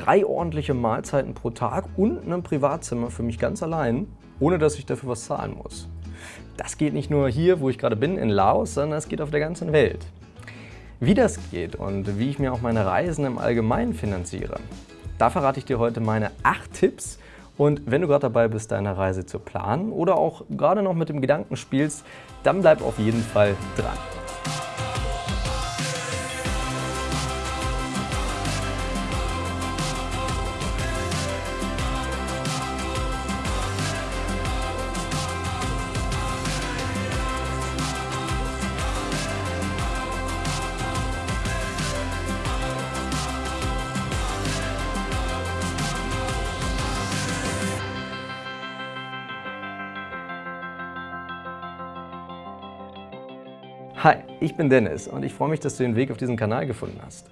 drei ordentliche Mahlzeiten pro Tag und ein Privatzimmer für mich ganz allein, ohne dass ich dafür was zahlen muss. Das geht nicht nur hier, wo ich gerade bin, in Laos, sondern es geht auf der ganzen Welt. Wie das geht und wie ich mir auch meine Reisen im Allgemeinen finanziere, da verrate ich dir heute meine acht Tipps. Und wenn du gerade dabei bist, deine Reise zu planen oder auch gerade noch mit dem Gedanken spielst, dann bleib auf jeden Fall dran. Ich bin Dennis und ich freue mich, dass du den Weg auf diesen Kanal gefunden hast.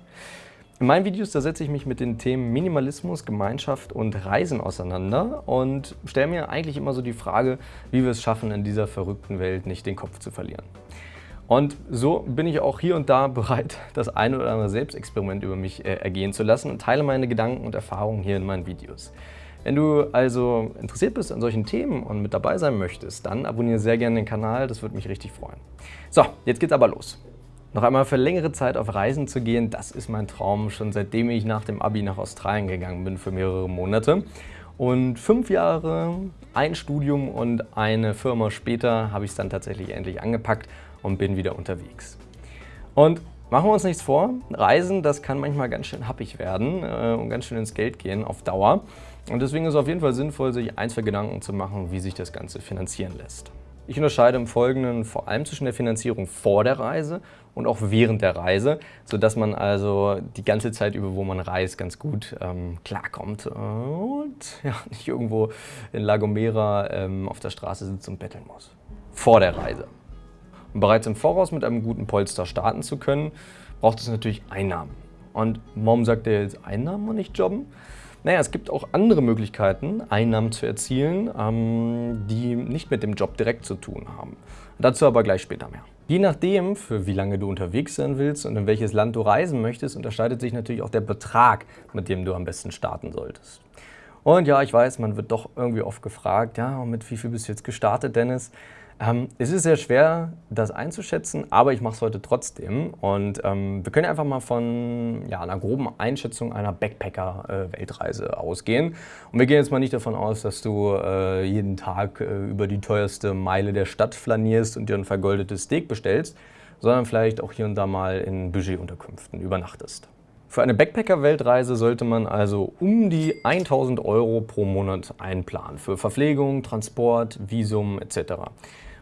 In meinen Videos da setze ich mich mit den Themen Minimalismus, Gemeinschaft und Reisen auseinander und stelle mir eigentlich immer so die Frage, wie wir es schaffen, in dieser verrückten Welt nicht den Kopf zu verlieren. Und so bin ich auch hier und da bereit, das eine oder andere Selbstexperiment über mich äh, ergehen zu lassen und teile meine Gedanken und Erfahrungen hier in meinen Videos. Wenn du also interessiert bist an solchen Themen und mit dabei sein möchtest, dann abonniere sehr gerne den Kanal, das würde mich richtig freuen. So, jetzt geht's aber los. Noch einmal für längere Zeit auf Reisen zu gehen, das ist mein Traum, schon seitdem ich nach dem Abi nach Australien gegangen bin für mehrere Monate. Und fünf Jahre, ein Studium und eine Firma später habe ich es dann tatsächlich endlich angepackt und bin wieder unterwegs. Und machen wir uns nichts vor, Reisen, das kann manchmal ganz schön happig werden äh, und ganz schön ins Geld gehen auf Dauer. Und deswegen ist es auf jeden Fall sinnvoll, sich ein, zwei Gedanken zu machen, wie sich das Ganze finanzieren lässt. Ich unterscheide im Folgenden vor allem zwischen der Finanzierung vor der Reise und auch während der Reise, sodass man also die ganze Zeit über, wo man reist, ganz gut ähm, klarkommt und ja, nicht irgendwo in La Gomera ähm, auf der Straße sitzt und betteln muss. Vor der Reise. Um bereits im Voraus mit einem guten Polster starten zu können, braucht es natürlich Einnahmen. Und warum sagt er jetzt Einnahmen und nicht Jobben? Naja, es gibt auch andere Möglichkeiten, Einnahmen zu erzielen, ähm, die nicht mit dem Job direkt zu tun haben. Dazu aber gleich später mehr. Je nachdem, für wie lange du unterwegs sein willst und in welches Land du reisen möchtest, unterscheidet sich natürlich auch der Betrag, mit dem du am besten starten solltest. Und ja, ich weiß, man wird doch irgendwie oft gefragt, ja, mit wie viel bist du jetzt gestartet, Dennis? Ähm, es ist sehr schwer, das einzuschätzen, aber ich mache es heute trotzdem. Und ähm, wir können einfach mal von ja, einer groben Einschätzung einer Backpacker-Weltreise äh, ausgehen. Und wir gehen jetzt mal nicht davon aus, dass du äh, jeden Tag äh, über die teuerste Meile der Stadt flanierst und dir ein vergoldetes Steak bestellst, sondern vielleicht auch hier und da mal in Budgetunterkünften übernachtest. Für eine Backpacker-Weltreise sollte man also um die 1000 Euro pro Monat einplanen für Verpflegung, Transport, Visum etc.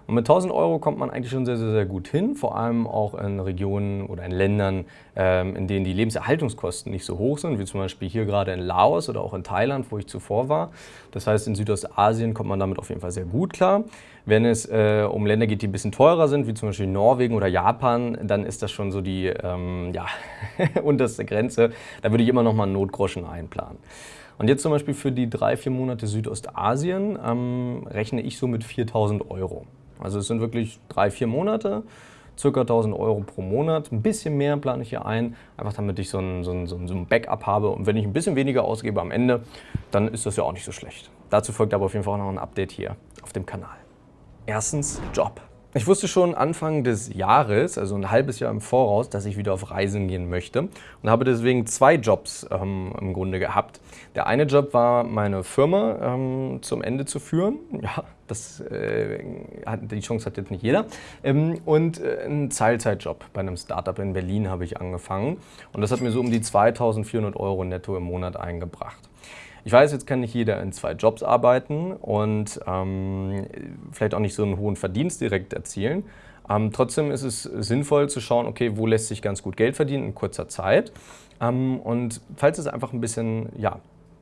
Und mit 1000 Euro kommt man eigentlich schon sehr, sehr, sehr gut hin, vor allem auch in Regionen oder in Ländern, ähm, in denen die Lebenserhaltungskosten nicht so hoch sind, wie zum Beispiel hier gerade in Laos oder auch in Thailand, wo ich zuvor war. Das heißt, in Südostasien kommt man damit auf jeden Fall sehr gut klar. Wenn es äh, um Länder geht, die ein bisschen teurer sind, wie zum Beispiel Norwegen oder Japan, dann ist das schon so die ähm, ja, unterste Grenze. Da würde ich immer noch mal einen Notgroschen einplanen. Und jetzt zum Beispiel für die drei, vier Monate Südostasien ähm, rechne ich so mit 4.000 Euro. Also es sind wirklich drei, vier Monate, circa 1000 Euro pro Monat. Ein bisschen mehr plane ich hier ein, einfach damit ich so ein, so, ein, so ein Backup habe. Und wenn ich ein bisschen weniger ausgebe am Ende, dann ist das ja auch nicht so schlecht. Dazu folgt aber auf jeden Fall noch ein Update hier auf dem Kanal. Erstens Job. Ich wusste schon Anfang des Jahres, also ein halbes Jahr im Voraus, dass ich wieder auf Reisen gehen möchte und habe deswegen zwei Jobs ähm, im Grunde gehabt. Der eine Job war, meine Firma ähm, zum Ende zu führen. Ja, das, äh, die Chance hat jetzt nicht jeder. Ähm, und äh, ein Teilzeitjob bei einem Startup in Berlin habe ich angefangen. Und das hat mir so um die 2400 Euro netto im Monat eingebracht. Ich weiß, jetzt kann nicht jeder in zwei Jobs arbeiten und ähm, vielleicht auch nicht so einen hohen Verdienst direkt erzielen. Ähm, trotzdem ist es sinnvoll zu schauen, okay, wo lässt sich ganz gut Geld verdienen in kurzer Zeit. Ähm, und falls es einfach ein bisschen, ja,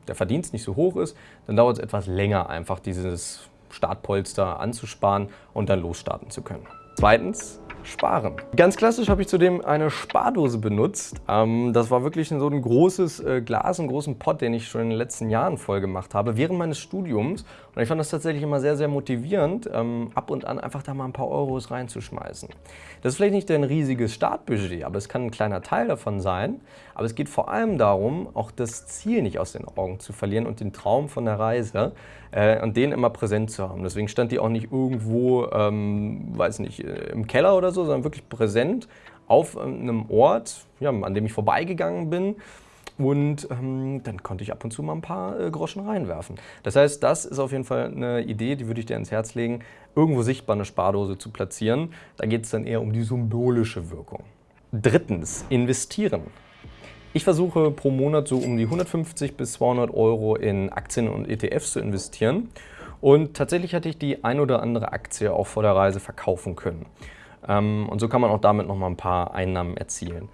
der Verdienst nicht so hoch ist, dann dauert es etwas länger, einfach dieses Startpolster anzusparen und dann losstarten zu können. Zweitens, sparen. Ganz klassisch habe ich zudem eine Spardose benutzt. Ähm, das war wirklich so ein großes äh, Glas, einen großen Pott, den ich schon in den letzten Jahren voll gemacht habe, während meines Studiums. Und ich fand das tatsächlich immer sehr, sehr motivierend, ähm, ab und an einfach da mal ein paar Euros reinzuschmeißen. Das ist vielleicht nicht ein riesiges Startbudget, aber es kann ein kleiner Teil davon sein. Aber es geht vor allem darum, auch das Ziel nicht aus den Augen zu verlieren und den Traum von der Reise äh, und den immer präsent zu haben. Deswegen stand die auch nicht irgendwo, ähm, weiß nicht, äh, im Keller oder so, sondern wirklich präsent auf einem Ort, ja, an dem ich vorbeigegangen bin. Und ähm, dann konnte ich ab und zu mal ein paar äh, Groschen reinwerfen. Das heißt, das ist auf jeden Fall eine Idee, die würde ich dir ins Herz legen, irgendwo sichtbar eine Spardose zu platzieren. Da geht es dann eher um die symbolische Wirkung. Drittens, investieren. Ich versuche pro Monat so um die 150 bis 200 Euro in Aktien und ETFs zu investieren. Und tatsächlich hatte ich die ein oder andere Aktie auch vor der Reise verkaufen können. Ähm, und so kann man auch damit noch mal ein paar Einnahmen erzielen.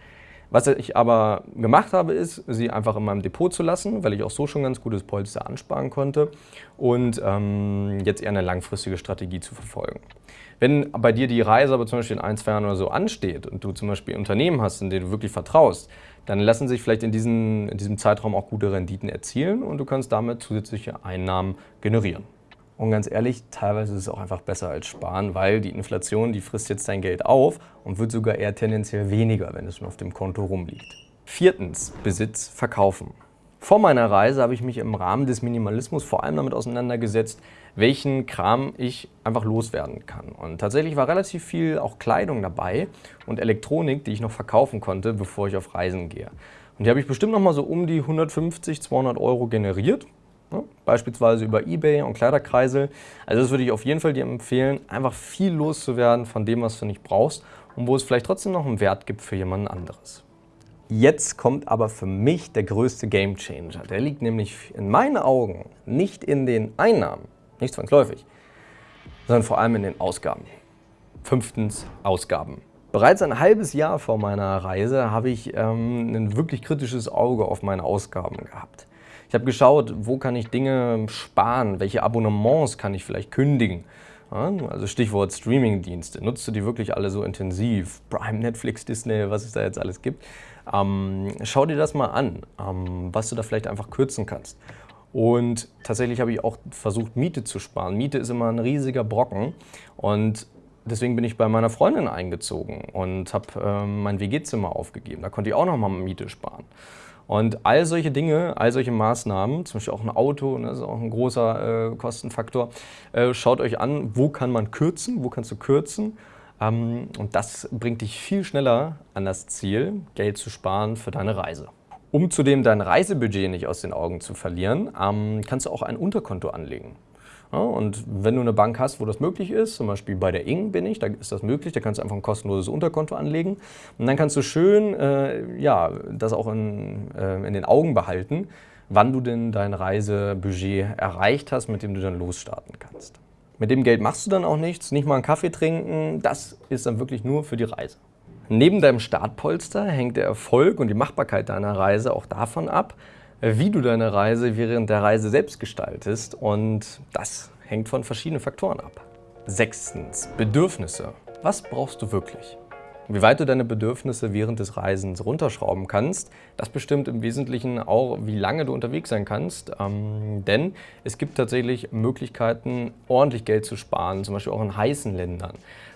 Was ich aber gemacht habe, ist, sie einfach in meinem Depot zu lassen, weil ich auch so schon ganz gutes Polster ansparen konnte und ähm, jetzt eher eine langfristige Strategie zu verfolgen. Wenn bei dir die Reise aber zum Beispiel in ein, zwei Jahren oder so ansteht und du zum Beispiel Unternehmen hast, in denen du wirklich vertraust, dann lassen sich vielleicht in, diesen, in diesem Zeitraum auch gute Renditen erzielen und du kannst damit zusätzliche Einnahmen generieren. Und ganz ehrlich, teilweise ist es auch einfach besser als sparen, weil die Inflation, die frisst jetzt dein Geld auf und wird sogar eher tendenziell weniger, wenn es nur auf dem Konto rumliegt. Viertens, Besitz verkaufen. Vor meiner Reise habe ich mich im Rahmen des Minimalismus vor allem damit auseinandergesetzt, welchen Kram ich einfach loswerden kann. Und tatsächlich war relativ viel auch Kleidung dabei und Elektronik, die ich noch verkaufen konnte, bevor ich auf Reisen gehe. Und die habe ich bestimmt noch mal so um die 150, 200 Euro generiert Ne? Beispielsweise über Ebay und Kleiderkreisel. Also das würde ich auf jeden Fall dir empfehlen, einfach viel loszuwerden von dem, was du nicht brauchst und wo es vielleicht trotzdem noch einen Wert gibt für jemanden anderes. Jetzt kommt aber für mich der größte Gamechanger. Der liegt nämlich in meinen Augen nicht in den Einnahmen, nicht zwangsläufig, sondern vor allem in den Ausgaben. Fünftens, Ausgaben. Bereits ein halbes Jahr vor meiner Reise habe ich ähm, ein wirklich kritisches Auge auf meine Ausgaben gehabt. Ich habe geschaut, wo kann ich Dinge sparen, welche Abonnements kann ich vielleicht kündigen. also Stichwort Streamingdienste. Nutzt du die wirklich alle so intensiv? Prime, Netflix, Disney, was es da jetzt alles gibt. Ähm, schau dir das mal an, ähm, was du da vielleicht einfach kürzen kannst. Und tatsächlich habe ich auch versucht, Miete zu sparen. Miete ist immer ein riesiger Brocken und deswegen bin ich bei meiner Freundin eingezogen und habe ähm, mein WG-Zimmer aufgegeben. Da konnte ich auch noch mal Miete sparen. Und all solche Dinge, all solche Maßnahmen, zum Beispiel auch ein Auto, ne, das ist auch ein großer äh, Kostenfaktor, äh, schaut euch an, wo kann man kürzen, wo kannst du kürzen. Ähm, und das bringt dich viel schneller an das Ziel, Geld zu sparen für deine Reise. Um zudem dein Reisebudget nicht aus den Augen zu verlieren, ähm, kannst du auch ein Unterkonto anlegen. Ja, und wenn du eine Bank hast, wo das möglich ist, zum Beispiel bei der Ing bin ich, da ist das möglich, da kannst du einfach ein kostenloses Unterkonto anlegen und dann kannst du schön äh, ja, das auch in, äh, in den Augen behalten, wann du denn dein Reisebudget erreicht hast, mit dem du dann losstarten kannst. Mit dem Geld machst du dann auch nichts, nicht mal einen Kaffee trinken, das ist dann wirklich nur für die Reise. Neben deinem Startpolster hängt der Erfolg und die Machbarkeit deiner Reise auch davon ab, wie du deine Reise während der Reise selbst gestaltest und das hängt von verschiedenen Faktoren ab. Sechstens, Bedürfnisse. Was brauchst du wirklich? Wie weit du deine Bedürfnisse während des Reisens runterschrauben kannst, das bestimmt im Wesentlichen auch, wie lange du unterwegs sein kannst. Ähm, denn es gibt tatsächlich Möglichkeiten, ordentlich Geld zu sparen, zum Beispiel auch in heißen Ländern.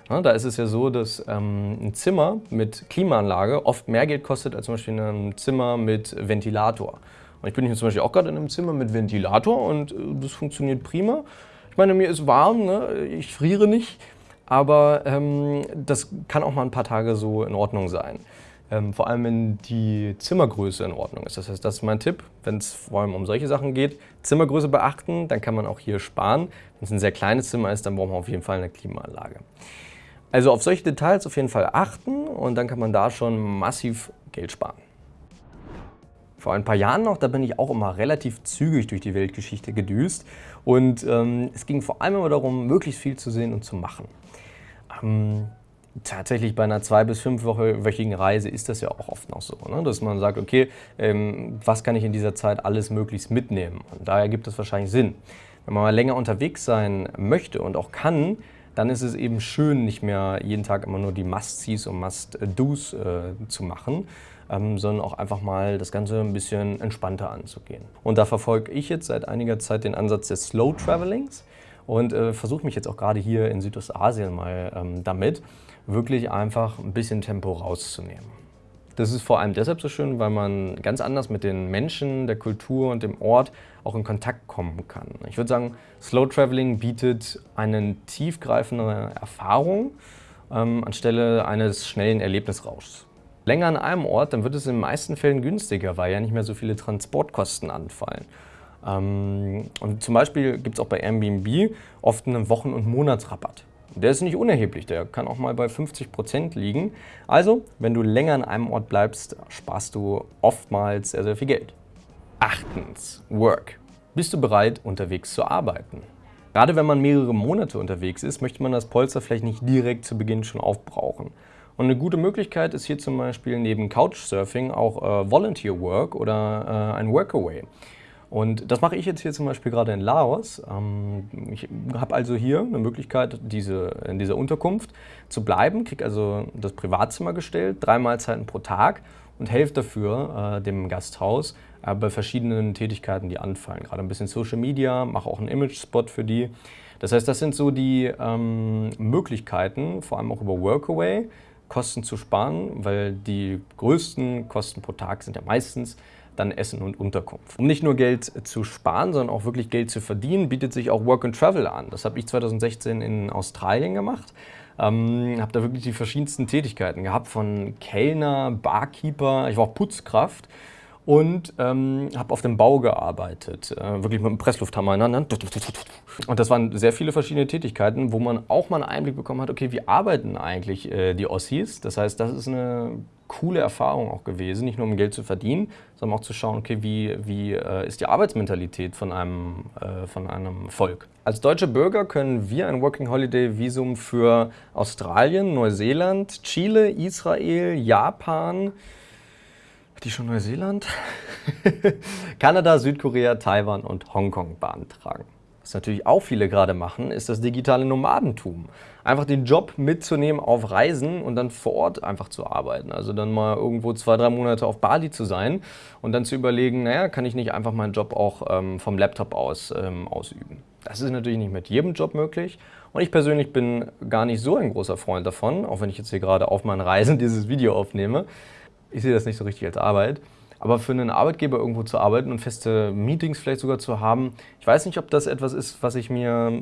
Ja, da ist es ja so, dass ähm, ein Zimmer mit Klimaanlage oft mehr Geld kostet als zum Beispiel ein Zimmer mit Ventilator. Ich bin hier zum Beispiel auch gerade in einem Zimmer mit Ventilator und äh, das funktioniert prima. Ich meine, mir ist warm, ne? ich friere nicht, aber ähm, das kann auch mal ein paar Tage so in Ordnung sein. Ähm, vor allem, wenn die Zimmergröße in Ordnung ist. Das heißt, das ist mein Tipp, wenn es vor allem um solche Sachen geht. Zimmergröße beachten, dann kann man auch hier sparen. Wenn es ein sehr kleines Zimmer ist, dann braucht man auf jeden Fall eine Klimaanlage. Also auf solche Details auf jeden Fall achten und dann kann man da schon massiv Geld sparen. Vor ein paar Jahren noch, da bin ich auch immer relativ zügig durch die Weltgeschichte gedüst und ähm, es ging vor allem immer darum, möglichst viel zu sehen und zu machen. Ähm, tatsächlich bei einer zwei- bis fünfwöchigen Reise ist das ja auch oft noch so, ne? dass man sagt, okay, ähm, was kann ich in dieser Zeit alles möglichst mitnehmen? Und daher gibt es wahrscheinlich Sinn. Wenn man mal länger unterwegs sein möchte und auch kann, dann ist es eben schön, nicht mehr jeden Tag immer nur die Must-Sees und Must-Dos äh, zu machen, ähm, sondern auch einfach mal das Ganze ein bisschen entspannter anzugehen. Und da verfolge ich jetzt seit einiger Zeit den Ansatz des Slow Travelings und äh, versuche mich jetzt auch gerade hier in Südostasien mal ähm, damit, wirklich einfach ein bisschen Tempo rauszunehmen. Das ist vor allem deshalb so schön, weil man ganz anders mit den Menschen, der Kultur und dem Ort auch in Kontakt kommen kann. Ich würde sagen, Slow Traveling bietet eine tiefgreifende Erfahrung ähm, anstelle eines schnellen Erlebnisrauschs. Länger an einem Ort, dann wird es in den meisten Fällen günstiger, weil ja nicht mehr so viele Transportkosten anfallen. Ähm, und zum Beispiel gibt es auch bei Airbnb oft einen Wochen- und Monatsrabatt. Der ist nicht unerheblich, der kann auch mal bei 50 Prozent liegen. Also, wenn du länger an einem Ort bleibst, sparst du oftmals sehr, sehr viel Geld. Achtens, Work. Bist du bereit, unterwegs zu arbeiten? Gerade wenn man mehrere Monate unterwegs ist, möchte man das Polster vielleicht nicht direkt zu Beginn schon aufbrauchen. Und eine gute Möglichkeit ist hier zum Beispiel neben Couchsurfing auch äh, Volunteer Work oder äh, ein Workaway. Und das mache ich jetzt hier zum Beispiel gerade in Laos. Ähm, ich habe also hier eine Möglichkeit, diese, in dieser Unterkunft zu bleiben, kriege also das Privatzimmer gestellt, drei Mahlzeiten pro Tag und helfe dafür äh, dem Gasthaus äh, bei verschiedenen Tätigkeiten, die anfallen. Gerade ein bisschen Social Media, mache auch einen Image-Spot für die. Das heißt, das sind so die ähm, Möglichkeiten, vor allem auch über Workaway, Kosten zu sparen, weil die größten Kosten pro Tag sind ja meistens dann Essen und Unterkunft. Um nicht nur Geld zu sparen, sondern auch wirklich Geld zu verdienen, bietet sich auch Work and Travel an. Das habe ich 2016 in Australien gemacht. Ähm, habe da wirklich die verschiedensten Tätigkeiten gehabt, von Kellner, Barkeeper, ich war auch Putzkraft und ähm, habe auf dem Bau gearbeitet, äh, wirklich mit dem Presslufthammer in. Und das waren sehr viele verschiedene Tätigkeiten, wo man auch mal einen Einblick bekommen hat, okay, wie arbeiten eigentlich äh, die Ossis? Das heißt, das ist eine coole Erfahrung auch gewesen, nicht nur um Geld zu verdienen, sondern auch zu schauen, okay, wie, wie äh, ist die Arbeitsmentalität von einem, äh, von einem Volk. Als deutsche Bürger können wir ein Working Holiday Visum für Australien, Neuseeland, Chile, Israel, Japan, die schon Neuseeland, Kanada, Südkorea, Taiwan und Hongkong beantragen. Was natürlich auch viele gerade machen, ist das digitale Nomadentum. Einfach den Job mitzunehmen auf Reisen und dann vor Ort einfach zu arbeiten. Also dann mal irgendwo zwei, drei Monate auf Bali zu sein und dann zu überlegen, naja, kann ich nicht einfach meinen Job auch ähm, vom Laptop aus ähm, ausüben. Das ist natürlich nicht mit jedem Job möglich. Und ich persönlich bin gar nicht so ein großer Freund davon, auch wenn ich jetzt hier gerade auf meinen Reisen dieses Video aufnehme. Ich sehe das nicht so richtig als Arbeit. Aber für einen Arbeitgeber irgendwo zu arbeiten und feste Meetings vielleicht sogar zu haben, ich weiß nicht, ob das etwas ist, was ich mir,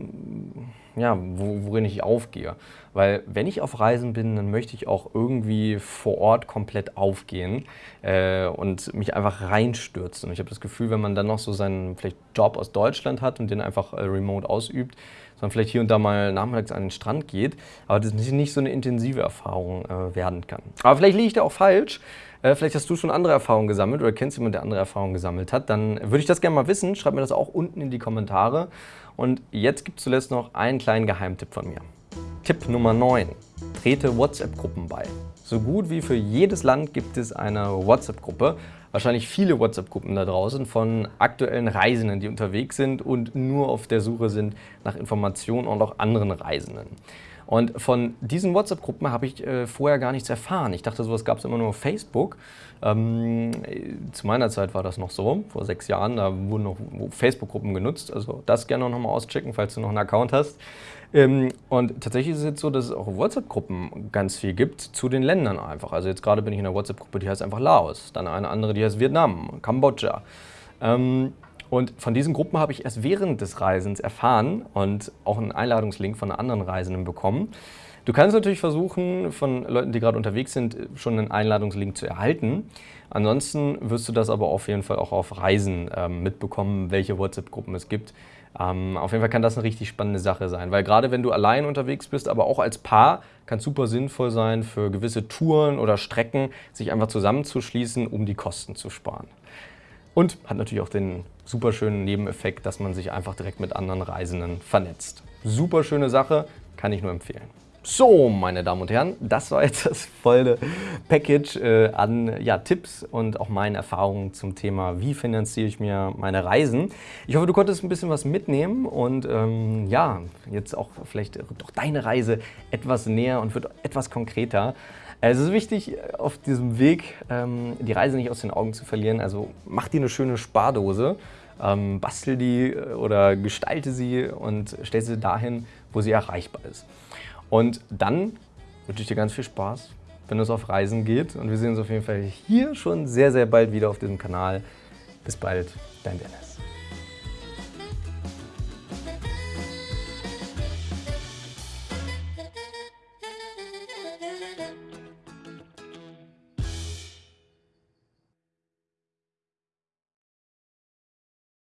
ja, worin ich aufgehe. Weil wenn ich auf Reisen bin, dann möchte ich auch irgendwie vor Ort komplett aufgehen äh, und mich einfach reinstürzen. Ich habe das Gefühl, wenn man dann noch so seinen vielleicht Job aus Deutschland hat und den einfach äh, remote ausübt, man vielleicht hier und da mal nachmittags an den Strand geht, aber das nicht so eine intensive Erfahrung äh, werden kann. Aber vielleicht liege ich da auch falsch. Äh, vielleicht hast du schon andere Erfahrungen gesammelt oder kennst jemanden, der andere Erfahrungen gesammelt hat. Dann würde ich das gerne mal wissen. Schreib mir das auch unten in die Kommentare. Und jetzt gibt es zuletzt noch einen kleinen Geheimtipp von mir. Tipp Nummer 9. Trete WhatsApp-Gruppen bei. So gut wie für jedes Land gibt es eine WhatsApp-Gruppe. Wahrscheinlich viele WhatsApp-Gruppen da draußen von aktuellen Reisenden, die unterwegs sind und nur auf der Suche sind nach Informationen und auch anderen Reisenden. Und von diesen WhatsApp-Gruppen habe ich äh, vorher gar nichts erfahren. Ich dachte, sowas gab es immer nur auf Facebook. Ähm, zu meiner Zeit war das noch so, vor sechs Jahren, da wurden noch Facebook-Gruppen genutzt. Also das gerne noch mal auschecken, falls du noch einen Account hast. Ähm, und tatsächlich ist es jetzt so, dass es auch WhatsApp-Gruppen ganz viel gibt zu den Ländern einfach. Also jetzt gerade bin ich in einer WhatsApp-Gruppe, die heißt einfach Laos. Dann eine andere, die heißt Vietnam, Kambodscha. Ähm, und von diesen Gruppen habe ich erst während des Reisens erfahren und auch einen Einladungslink von anderen Reisenden bekommen. Du kannst natürlich versuchen, von Leuten, die gerade unterwegs sind, schon einen Einladungslink zu erhalten. Ansonsten wirst du das aber auf jeden Fall auch auf Reisen ähm, mitbekommen, welche WhatsApp-Gruppen es gibt. Ähm, auf jeden Fall kann das eine richtig spannende Sache sein, weil gerade wenn du allein unterwegs bist, aber auch als Paar, kann es super sinnvoll sein, für gewisse Touren oder Strecken sich einfach zusammenzuschließen, um die Kosten zu sparen. Und hat natürlich auch den super schönen Nebeneffekt, dass man sich einfach direkt mit anderen Reisenden vernetzt. Super schöne Sache, kann ich nur empfehlen. So, meine Damen und Herren, das war jetzt das volle Package äh, an ja, Tipps und auch meinen Erfahrungen zum Thema, wie finanziere ich mir meine Reisen. Ich hoffe, du konntest ein bisschen was mitnehmen und ähm, ja, jetzt auch vielleicht doch deine Reise etwas näher und wird etwas konkreter. Es ist wichtig, auf diesem Weg ähm, die Reise nicht aus den Augen zu verlieren. Also mach dir eine schöne Spardose, ähm, bastel die äh, oder gestalte sie und stell sie dahin, wo sie erreichbar ist. Und dann wünsche ich dir ganz viel Spaß, wenn es auf Reisen geht. Und wir sehen uns auf jeden Fall hier schon sehr, sehr bald wieder auf diesem Kanal. Bis bald, dein Dennis.